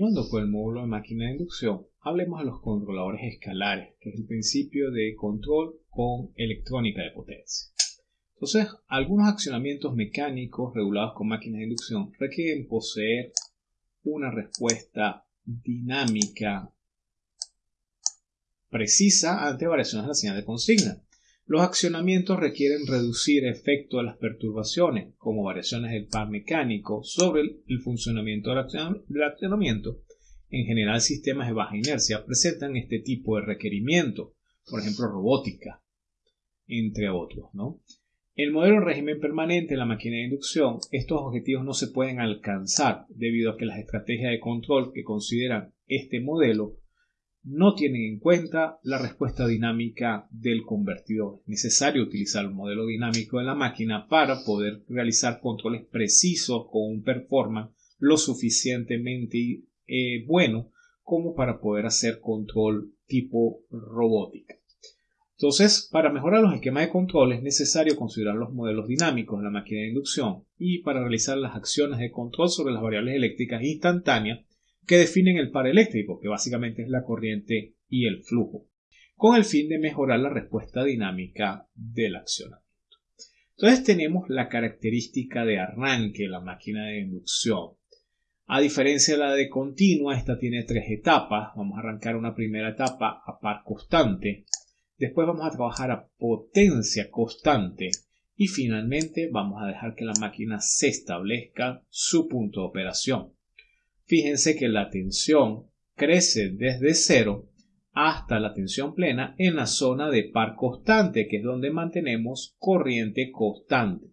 continuando con el módulo de máquina de inducción, hablemos de los controladores escalares, que es el principio de control con electrónica de potencia. Entonces, algunos accionamientos mecánicos regulados con máquinas de inducción requieren poseer una respuesta dinámica precisa ante variaciones de la señal de consigna. Los accionamientos requieren reducir efecto de las perturbaciones, como variaciones del par mecánico, sobre el funcionamiento del accionamiento. En general, sistemas de baja inercia presentan este tipo de requerimiento, por ejemplo, robótica, entre otros. ¿no? El modelo de régimen permanente en la máquina de inducción, estos objetivos no se pueden alcanzar debido a que las estrategias de control que consideran este modelo no tienen en cuenta la respuesta dinámica del convertidor. Es necesario utilizar el modelo dinámico de la máquina para poder realizar controles precisos con un performance lo suficientemente eh, bueno como para poder hacer control tipo robótica. Entonces, para mejorar los esquemas de control es necesario considerar los modelos dinámicos de la máquina de inducción y para realizar las acciones de control sobre las variables eléctricas instantáneas que definen el par eléctrico, que básicamente es la corriente y el flujo, con el fin de mejorar la respuesta dinámica del accionamiento. Entonces tenemos la característica de arranque de la máquina de inducción. A diferencia de la de continua, esta tiene tres etapas. Vamos a arrancar una primera etapa a par constante. Después vamos a trabajar a potencia constante. Y finalmente vamos a dejar que la máquina se establezca su punto de operación. Fíjense que la tensión crece desde cero hasta la tensión plena en la zona de par constante, que es donde mantenemos corriente constante.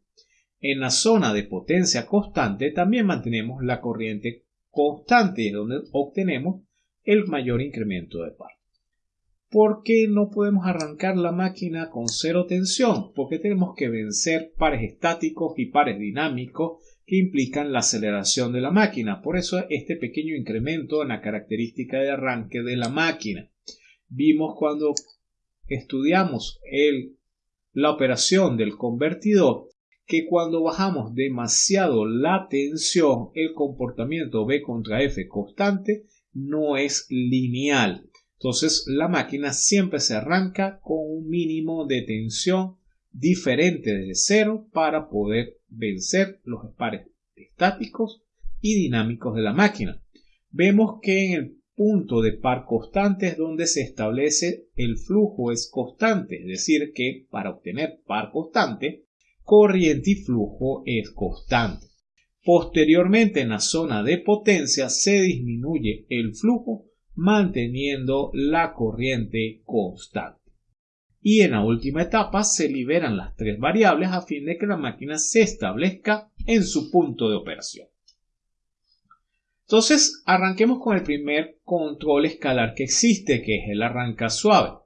En la zona de potencia constante también mantenemos la corriente constante y es donde obtenemos el mayor incremento de par. ¿Por qué no podemos arrancar la máquina con cero tensión? Porque tenemos que vencer pares estáticos y pares dinámicos que implican la aceleración de la máquina. Por eso este pequeño incremento en la característica de arranque de la máquina. Vimos cuando estudiamos el, la operación del convertidor que cuando bajamos demasiado la tensión, el comportamiento B contra F constante no es lineal. Entonces la máquina siempre se arranca con un mínimo de tensión diferente de cero para poder vencer los pares estáticos y dinámicos de la máquina. Vemos que en el punto de par constante es donde se establece el flujo es constante, es decir, que para obtener par constante, corriente y flujo es constante. Posteriormente en la zona de potencia se disminuye el flujo manteniendo la corriente constante y en la última etapa se liberan las tres variables a fin de que la máquina se establezca en su punto de operación. Entonces, arranquemos con el primer control escalar que existe, que es el arranca suave.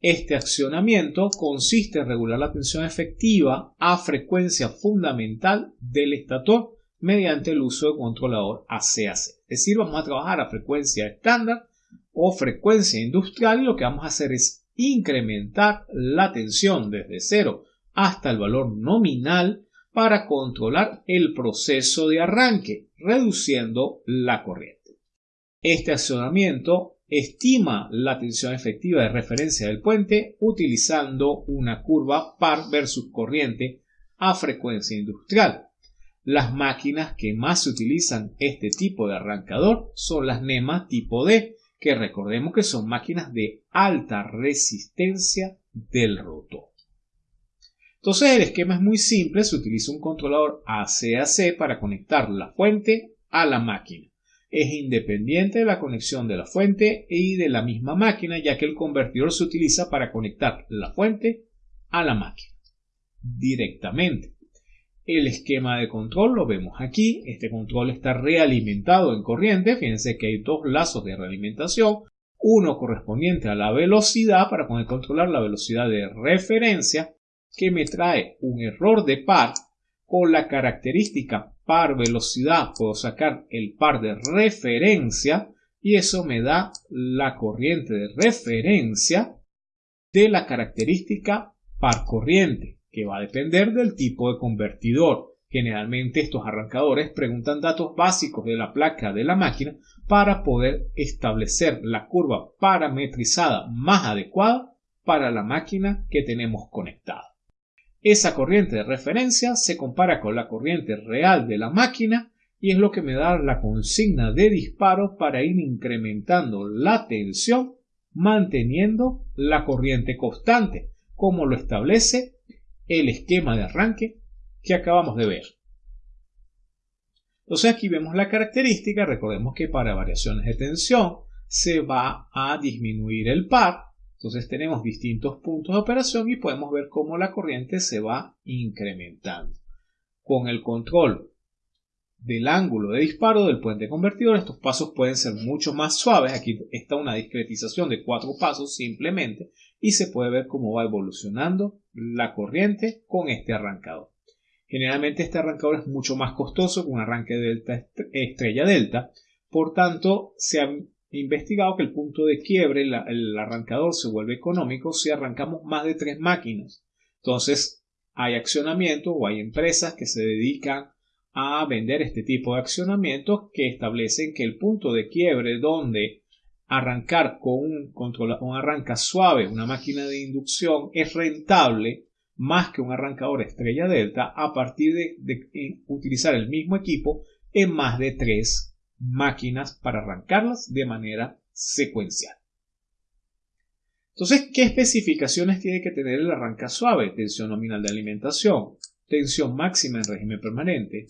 Este accionamiento consiste en regular la tensión efectiva a frecuencia fundamental del estator mediante el uso de controlador ACAC. Es decir, vamos a trabajar a frecuencia estándar o frecuencia industrial lo que vamos a hacer es incrementar la tensión desde cero hasta el valor nominal para controlar el proceso de arranque, reduciendo la corriente. Este accionamiento estima la tensión efectiva de referencia del puente utilizando una curva par versus corriente a frecuencia industrial. Las máquinas que más utilizan este tipo de arrancador son las NEMA tipo D, que recordemos que son máquinas de alta resistencia del rotor. Entonces el esquema es muy simple, se utiliza un controlador ACAC para conectar la fuente a la máquina. Es independiente de la conexión de la fuente y de la misma máquina, ya que el convertidor se utiliza para conectar la fuente a la máquina directamente. El esquema de control lo vemos aquí. Este control está realimentado en corriente. Fíjense que hay dos lazos de realimentación. Uno correspondiente a la velocidad para poder controlar la velocidad de referencia que me trae un error de par con la característica par velocidad. Puedo sacar el par de referencia y eso me da la corriente de referencia de la característica par corriente que va a depender del tipo de convertidor. Generalmente estos arrancadores preguntan datos básicos de la placa de la máquina para poder establecer la curva parametrizada más adecuada para la máquina que tenemos conectada. Esa corriente de referencia se compara con la corriente real de la máquina y es lo que me da la consigna de disparo para ir incrementando la tensión manteniendo la corriente constante, como lo establece el esquema de arranque que acabamos de ver. Entonces aquí vemos la característica, recordemos que para variaciones de tensión se va a disminuir el par, entonces tenemos distintos puntos de operación y podemos ver cómo la corriente se va incrementando. Con el control del ángulo de disparo del puente convertidor, estos pasos pueden ser mucho más suaves. Aquí está una discretización de cuatro pasos simplemente y se puede ver cómo va evolucionando la corriente con este arrancador. Generalmente este arrancador es mucho más costoso que un arranque delta estrella delta, por tanto se ha investigado que el punto de quiebre, el arrancador se vuelve económico si arrancamos más de tres máquinas. Entonces hay accionamiento o hay empresas que se dedican a vender este tipo de accionamientos que establecen que el punto de quiebre donde arrancar con un, control, un arranca suave, una máquina de inducción, es rentable más que un arrancador estrella delta a partir de, utilizar el mismo equipo en más de tres máquinas para arrancarlas de manera secuencial. Entonces, ¿qué especificaciones tiene que tener el arranca suave? Tensión nominal de alimentación, tensión máxima en régimen permanente,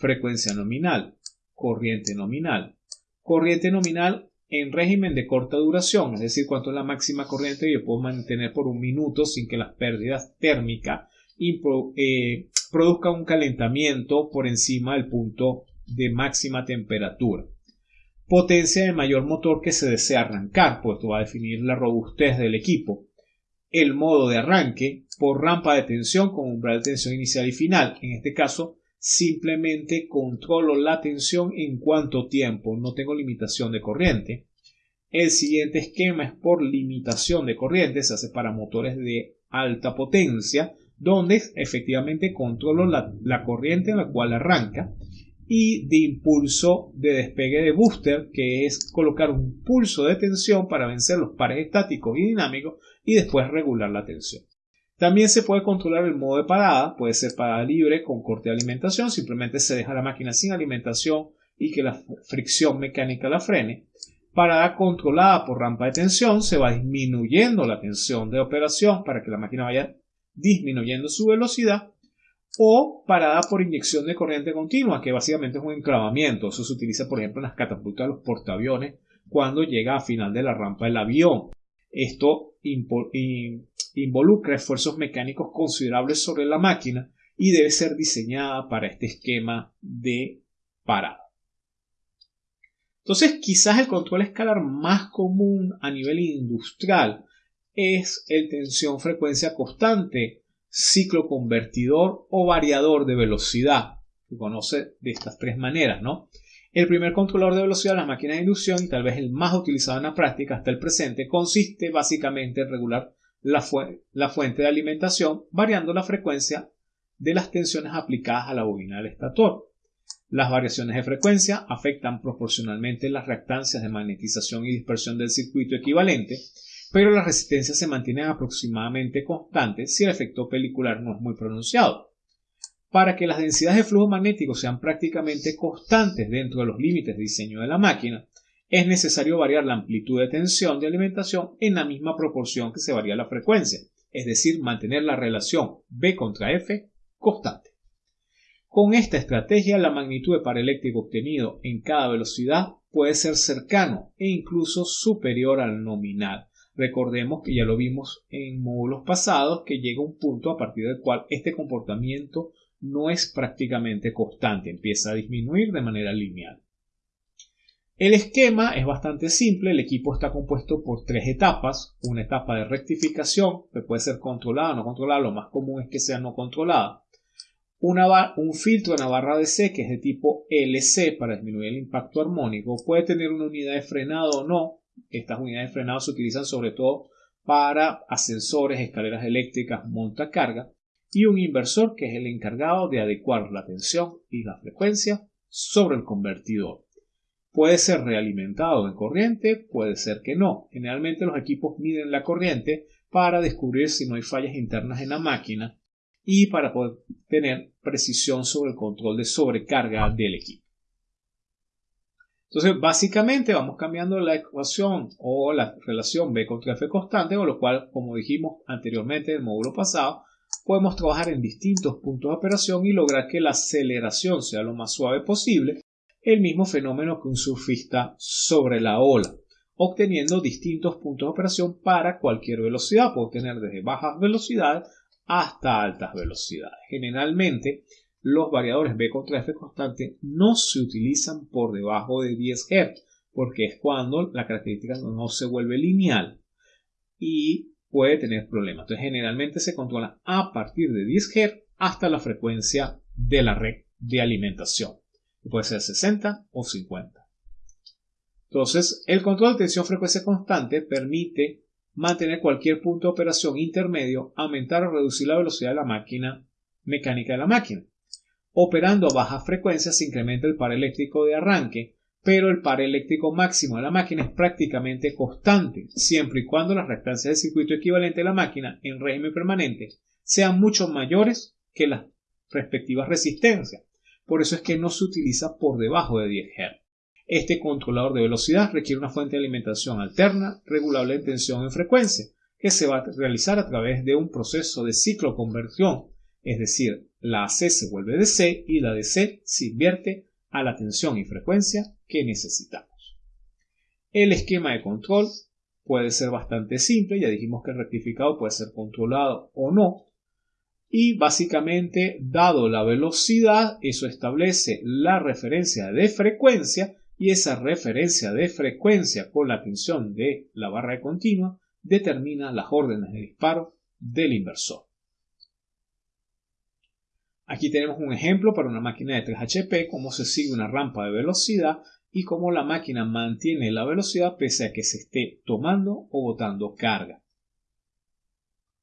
frecuencia nominal, corriente nominal. Corriente nominal en régimen de corta duración, es decir, cuánto es la máxima corriente que yo puedo mantener por un minuto sin que las pérdidas térmicas eh, produzcan un calentamiento por encima del punto de máxima temperatura. Potencia de mayor motor que se desea arrancar, pues esto va a definir la robustez del equipo. El modo de arranque por rampa de tensión con umbral de tensión inicial y final. En este caso, simplemente controlo la tensión en cuánto tiempo, no tengo limitación de corriente. El siguiente esquema es por limitación de corriente, se hace para motores de alta potencia, donde efectivamente controlo la, corriente en la cual arranca y de impulso de despegue de booster, que es colocar un pulso de tensión para vencer los pares estáticos y dinámicos y después regular la tensión. También se puede controlar el modo de parada, puede ser parada libre con corte de alimentación, simplemente se deja la máquina sin alimentación y que la fricción mecánica la frene. Parada controlada por rampa de tensión, se va disminuyendo la tensión de operación para que la máquina vaya disminuyendo su velocidad. O parada por inyección de corriente continua, que básicamente es un enclavamiento. Eso se utiliza, por ejemplo, en las catapultas de los portaaviones cuando llega a final de la rampa del avión. Esto involucra esfuerzos mecánicos considerables sobre la máquina y debe ser diseñada para este esquema de parada. Entonces, quizás el control escalar más común a nivel industrial es el tensión-frecuencia constante, ciclo convertidor o variador de velocidad. Se conoce de estas tres maneras, ¿no? El primer controlador de velocidad de las máquinas de inducción, y tal vez el más utilizado en la práctica hasta el presente, consiste básicamente en regular la, fuente de alimentación variando la frecuencia de las tensiones aplicadas a la bobina del estator. Las variaciones de frecuencia afectan proporcionalmente las reactancias de magnetización y dispersión del circuito equivalente, pero las resistencias se mantienen aproximadamente constantes si el efecto pelicular no es muy pronunciado. Para que las densidades de flujo magnético sean prácticamente constantes dentro de los límites de diseño de la máquina, es necesario variar la amplitud de tensión de alimentación en la misma proporción que se varía la frecuencia, es decir, mantener la relación B contra F constante. Con esta estrategia, la magnitud de par eléctrico obtenido en cada velocidad puede ser cercano e incluso superior al nominal. Recordemos que ya lo vimos en módulos pasados que llega un punto a partir del cual este comportamiento no es prácticamente constante, empieza a disminuir de manera lineal. El esquema es bastante simple, el equipo está compuesto por tres etapas, una etapa de rectificación, que puede ser controlada o no controlada, lo más común es que sea no controlada, un filtro en la barra de C que es de tipo LC para disminuir el impacto armónico, puede tener una unidad de frenado o no, estas unidades de frenado se utilizan sobre todo para ascensores, escaleras eléctricas, montacarga, y un inversor que es el encargado de adecuar la tensión y la frecuencia sobre el convertidor. Puede ser realimentado en corriente, puede ser que no. Generalmente los equipos miden la corriente para descubrir si no hay fallas internas en la máquina y para poder tener precisión sobre el control de sobrecarga del equipo. Entonces, básicamente vamos cambiando la ecuación o la relación B contra F constante, con lo cual, como dijimos anteriormente en el módulo pasado, podemos trabajar en distintos puntos de operación y lograr que la aceleración sea lo más suave posible, el mismo fenómeno que un surfista sobre la ola, obteniendo distintos puntos de operación para cualquier velocidad, puedo tener desde bajas velocidades hasta altas velocidades. Generalmente, los variadores B contra F constante no se utilizan por debajo de 10 Hz, porque es cuando la característica no se vuelve lineal y puede tener problemas. Entonces, generalmente se controla a partir de 10 Hz hasta la frecuencia de la red de alimentación, puede ser 60 o 50. Entonces, el control de tensión frecuencia constante permite mantener cualquier punto de operación intermedio, aumentar o reducir la velocidad de la máquina mecánica de la máquina. Operando a baja frecuencia se incrementa el par eléctrico de arranque, pero el par eléctrico máximo de la máquina es prácticamente constante, siempre y cuando las reactancias del circuito equivalente de la máquina en régimen permanente sean mucho mayores que las respectivas resistencias. Por eso es que no se utiliza por debajo de 10 Hz. Este controlador de velocidad requiere una fuente de alimentación alterna, regulable en tensión en frecuencia, que se va a realizar a través de un proceso de ciclo conversión, es decir, la AC se vuelve DC y la DC se invierte a la tensión y frecuencia que necesitamos. El esquema de control puede ser bastante simple, ya dijimos que el rectificado puede ser controlado o no, y básicamente, dado la velocidad, eso establece la referencia de frecuencia y esa referencia de frecuencia con la tensión de la barra de continua determina las órdenes de disparo del inversor. Aquí tenemos un ejemplo para una máquina de 3 HP, cómo se sigue una rampa de velocidad y cómo la máquina mantiene la velocidad pese a que se esté tomando o botando carga.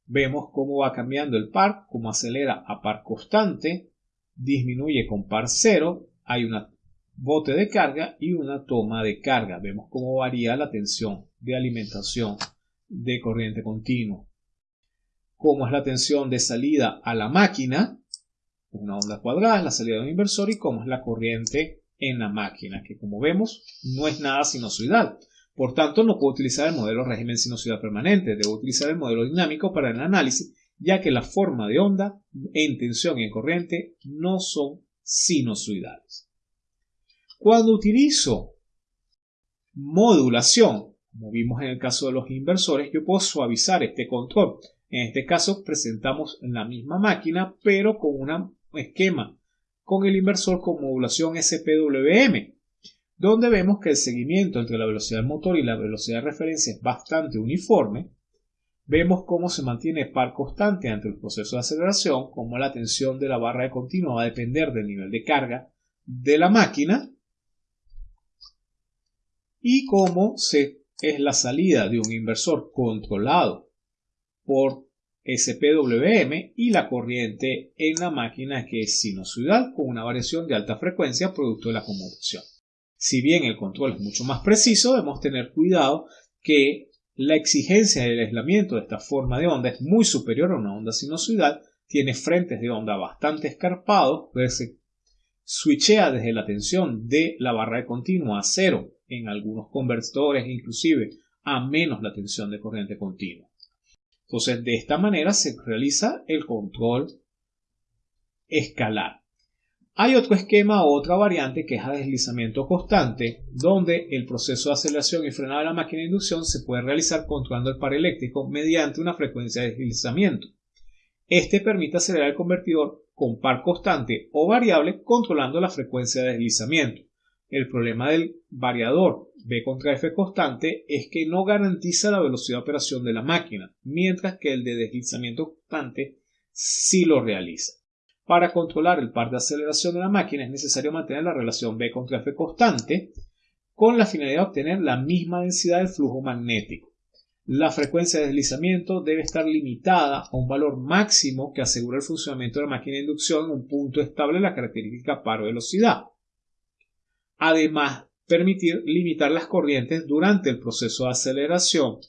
Vemos cómo va cambiando el par, cómo acelera a par constante, disminuye con par cero, hay un bote de carga y una toma de carga. Vemos cómo varía la tensión de alimentación de corriente continua. Cómo es la tensión de salida a la máquina, una onda cuadrada es la salida de un inversor y cómo es la corriente en la máquina, que como vemos no es nada sinusoidal. Por tanto, no puedo utilizar el modelo régimen sinusoidal permanente, debo utilizar el modelo dinámico para el análisis, ya que la forma de onda en tensión y en corriente no son sinusoidales. Cuando utilizo modulación, como vimos en el caso de los inversores, yo puedo suavizar este control. En este caso presentamos la misma máquina, pero con una esquema con el inversor con modulación SPWM, donde vemos que el seguimiento entre la velocidad del motor y la velocidad de referencia es bastante uniforme. Vemos cómo se mantiene par constante ante el proceso de aceleración, como la tensión de la barra de continua va a depender del nivel de carga de la máquina y cómo se, es la salida de un inversor controlado por SPWM y la corriente en la máquina que es sinusoidal con una variación de alta frecuencia producto de la conmutación. Si bien el control es mucho más preciso, debemos tener cuidado que la exigencia del aislamiento de esta forma de onda es muy superior a una onda sinusoidal, tiene frentes de onda bastante escarpados, se switchea desde la tensión de la barra de continua a cero en algunos convertidores, inclusive a menos la tensión de corriente continua. Entonces, de esta manera se realiza el control escalar. Hay otro esquema o otra variante que es a deslizamiento constante, donde el proceso de aceleración y frenado de la máquina de inducción se puede realizar controlando el par eléctrico mediante una frecuencia de deslizamiento. Este permite acelerar el convertidor con par constante o variable controlando la frecuencia de deslizamiento. El problema del variador B contra F constante es que no garantiza la velocidad de operación de la máquina, mientras que el de deslizamiento constante sí lo realiza. Para controlar el par de aceleración de la máquina es necesario mantener la relación B contra F constante con la finalidad de obtener la misma densidad del flujo magnético. La frecuencia de deslizamiento debe estar limitada a un valor máximo que asegure el funcionamiento de la máquina de inducción en un punto estable de la característica par velocidad. Además permitir limitar las corrientes durante el proceso de aceleración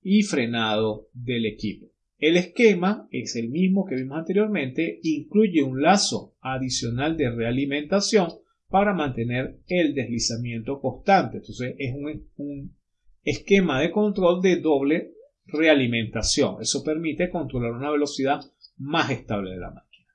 y frenado del equipo. El esquema es el mismo que vimos anteriormente, incluye un lazo adicional de realimentación para mantener el deslizamiento constante. Entonces es un, esquema de control de doble realimentación. Eso permite controlar una velocidad más estable de la máquina.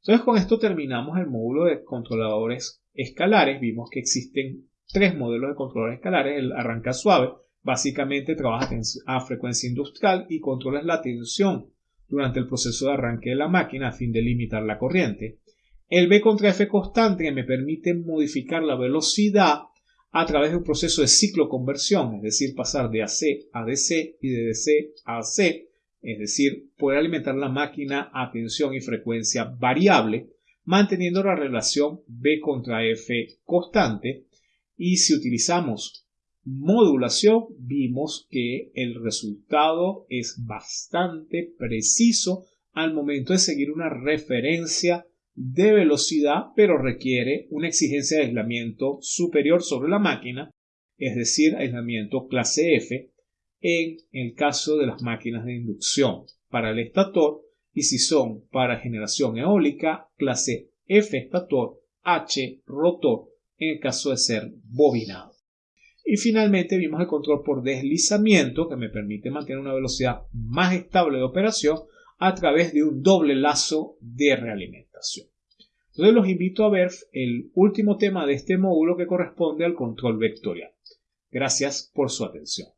Entonces con esto terminamos el módulo de controladores escalares. Vimos que existen tres modelos de controladores escalares. El arranca suave, Básicamente trabaja a frecuencia industrial y controla la tensión durante el proceso de arranque de la máquina a fin de limitar la corriente. El B contra F constante me permite modificar la velocidad a través de un proceso de ciclo conversión, es decir, pasar de AC a DC y de DC a AC, es decir, poder alimentar la máquina a tensión y frecuencia variable, manteniendo la relación B contra F constante. Y si utilizamos modulación vimos que el resultado es bastante preciso al momento de seguir una referencia de velocidad, pero requiere una exigencia de aislamiento superior sobre la máquina, es decir, aislamiento clase F, en el caso de las máquinas de inducción para el estator y si son para generación eólica, clase F estator, H rotor en el caso de ser bobinado. Y finalmente vimos el control por deslizamiento que me permite mantener una velocidad más estable de operación a través de un doble lazo de realimentación. Entonces los invito a ver el último tema de este módulo que corresponde al control vectorial. Gracias por su atención.